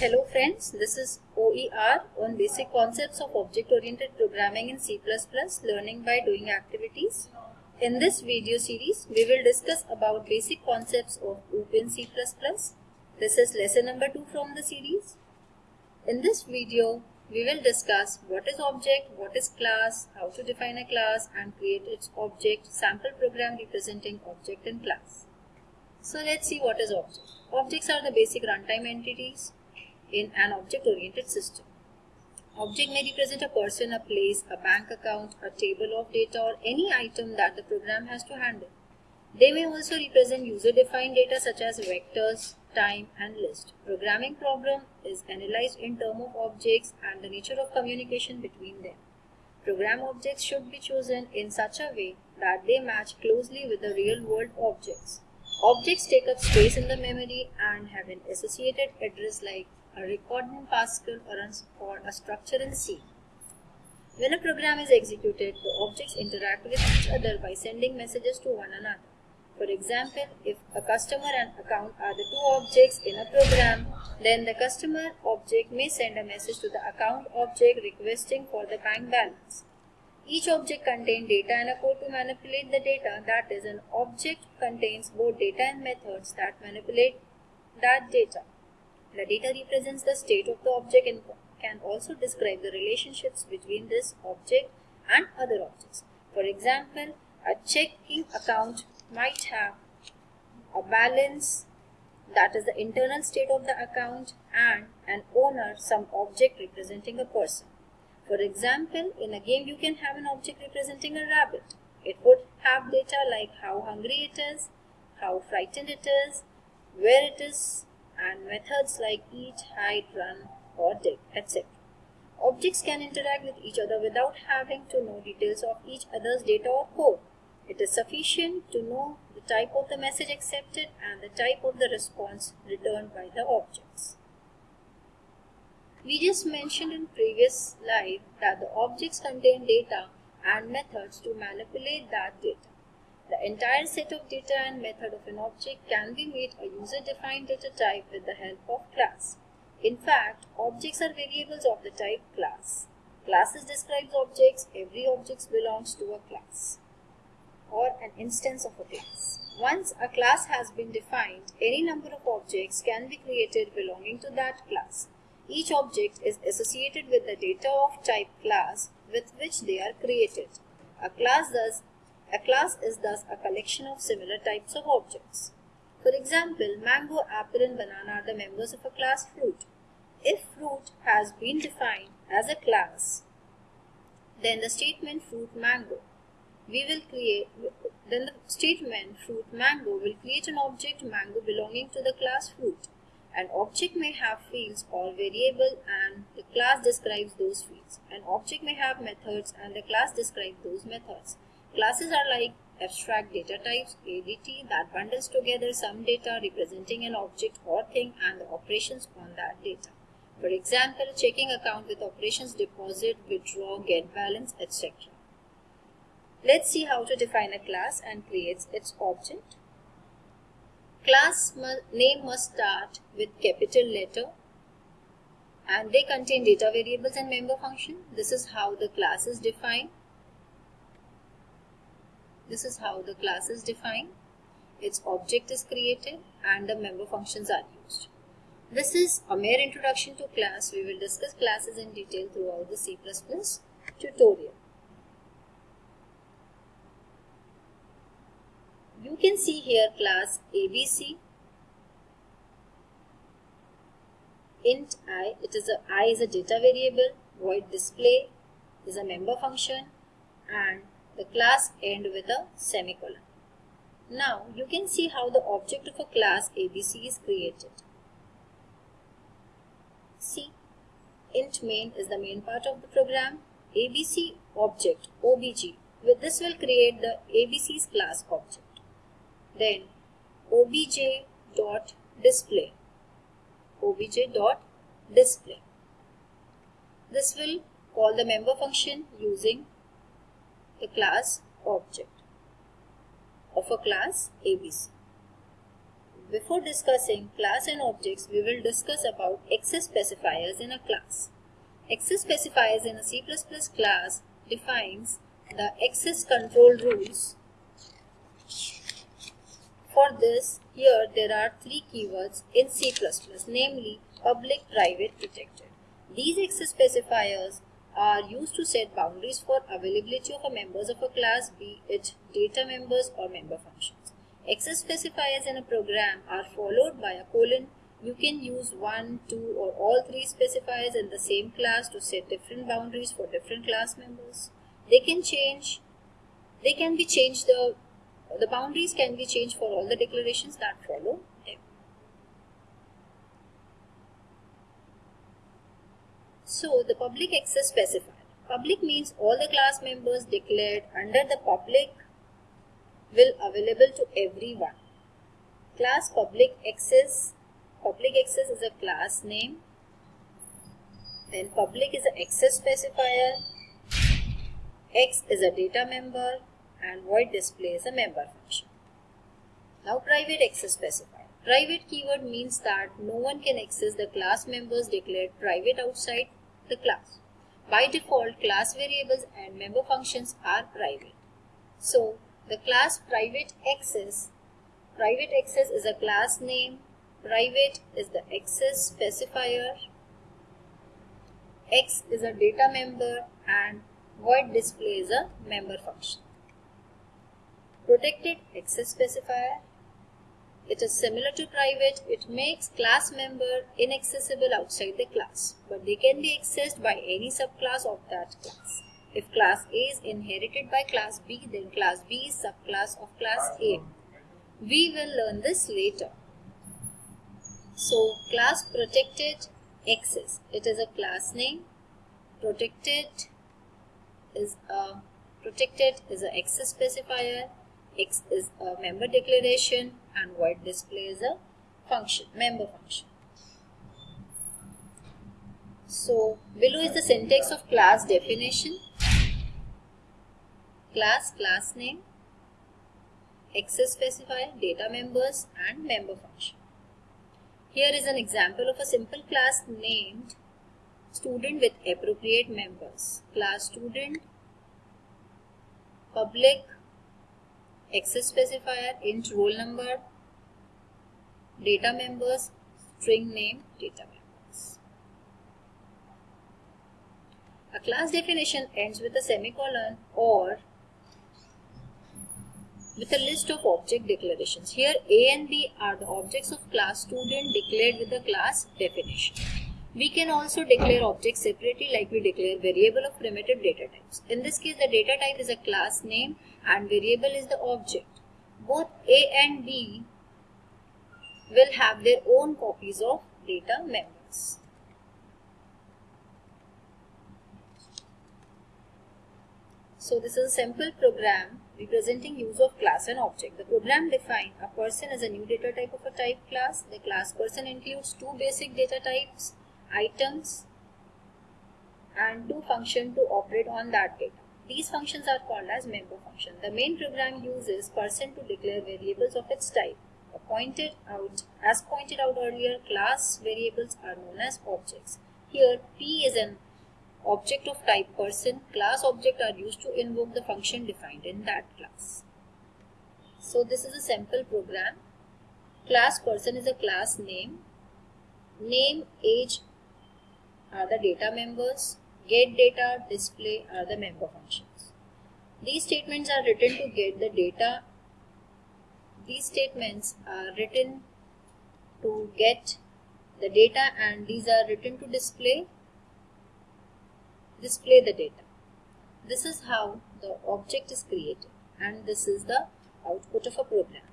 Hello friends, this is OER on basic concepts of object-oriented programming in C++ learning by doing activities. In this video series, we will discuss about basic concepts of OOP in C++. This is lesson number 2 from the series. In this video, we will discuss what is object, what is class, how to define a class and create its object, sample program representing object and class. So let's see what is object. Objects are the basic runtime entities in an object-oriented system. Object may represent a person, a place, a bank account, a table of data or any item that the program has to handle. They may also represent user-defined data such as vectors, time and list. Programming problem is analyzed in terms of objects and the nature of communication between them. Program objects should be chosen in such a way that they match closely with the real-world objects. Objects take up space in the memory and have an associated address like a record in Pascal or, or a structure in C. When a program is executed, the objects interact with each other by sending messages to one another. For example, if a customer and account are the two objects in a program, then the customer object may send a message to the account object requesting for the bank balance. Each object contains data and a code to manipulate the data. That is, an object contains both data and methods that manipulate that data. The data represents the state of the object and can also describe the relationships between this object and other objects. For example, a checking account might have a balance that is the internal state of the account and an owner some object representing a person. For example, in a game you can have an object representing a rabbit. It would have data like how hungry it is, how frightened it is, where it is, and methods like eat, hide, run, or dig, etc. Objects can interact with each other without having to know details of each other's data or code. It is sufficient to know the type of the message accepted and the type of the response returned by the objects. We just mentioned in previous slide that the objects contain data and methods to manipulate that data. The entire set of data and method of an object can be made a user-defined data type with the help of class. In fact, objects are variables of the type class. Classes describes objects. Every object belongs to a class or an instance of a class. Once a class has been defined, any number of objects can be created belonging to that class. Each object is associated with the data of type class with which they are created. A class thus a class is thus a collection of similar types of objects. For example, mango, apple and banana are the members of a class fruit. If fruit has been defined as a class, then the statement fruit mango we will create then the statement fruit mango will create an object mango belonging to the class fruit. An object may have fields or variable and the class describes those fields. An object may have methods and the class describes those methods. Classes are like abstract data types, ADT, that bundles together some data representing an object or thing and the operations on that data. For example, checking account with operations deposit, withdraw, get balance, etc. Let's see how to define a class and create its object. Class name must start with capital letter and they contain data variables and member function. This is how the class is defined. This is how the class is defined. Its object is created and the member functions are used. This is a mere introduction to class. We will discuss classes in detail throughout the C++ tutorial. You can see here class ABC int i it is a i is a data variable void display is a member function and the class end with a semicolon. Now you can see how the object of a class ABC is created. See, int main is the main part of the program. ABC object obj. With this will create the ABC's class object. Then obj dot display obj dot display. This will call the member function using the class object of a class ABC. before discussing class and objects, we will discuss about access specifiers in a class. Access specifiers in a C++ class defines the access control rules. For this, here there are three keywords in C++, namely public, private, protected. These access specifiers are used to set boundaries for availability of a members of a class, be it data members or member functions. Access specifiers in a program are followed by a colon. You can use one, two or all three specifiers in the same class to set different boundaries for different class members. They can change, they can be changed, the, the boundaries can be changed for all the declarations that follow So the public access specifier. Public means all the class members declared under the public will available to everyone. Class public access. Public access is a class name. Then public is an access specifier. X is a data member and void display is a member function. Now private access specifier. Private keyword means that no one can access the class members declared private outside the class. By default, class variables and member functions are private. So, the class private access, private access is a class name, private is the access specifier, X is a data member and void display is a member function. Protected access specifier it is similar to private. It makes class member inaccessible outside the class, but they can be accessed by any subclass of that class. If class A is inherited by class B, then class B is subclass of class A. We will learn this later. So, class protected access. It is a class name. Protected is a protected is an access specifier X is a member declaration and void display is a function, member function. So below is the syntax of class definition. Class, class name, access specifier, data members and member function. Here is an example of a simple class named student with appropriate members. Class student, public, access specifier, int roll number, data members, string name, data members. A class definition ends with a semicolon or with a list of object declarations. Here A and B are the objects of class student declared with the class definition. We can also declare objects separately like we declare variable of primitive data types. In this case, the data type is a class name and variable is the object. Both A and B will have their own copies of data members. So this is a simple program representing use of class and object. The program defines a person as a new data type of a type class. The class person includes two basic data types items and two functions to operate on that data. These functions are called as member function. The main program uses person to declare variables of its type. Pointed out, as pointed out earlier, class variables are known as objects. Here, P is an object of type person. Class object are used to invoke the function defined in that class. So this is a simple program. Class person is a class name. Name, age, are the data members, get data, display are the member functions. These statements are written to get the data. These statements are written to get the data and these are written to display display the data. This is how the object is created and this is the output of a program.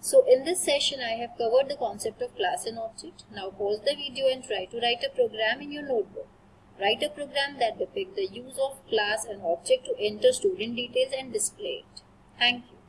So in this session I have covered the concept of class and object. Now pause the video and try to write a program in your notebook. Write a program that depicts the use of class and object to enter student details and display it. Thank you.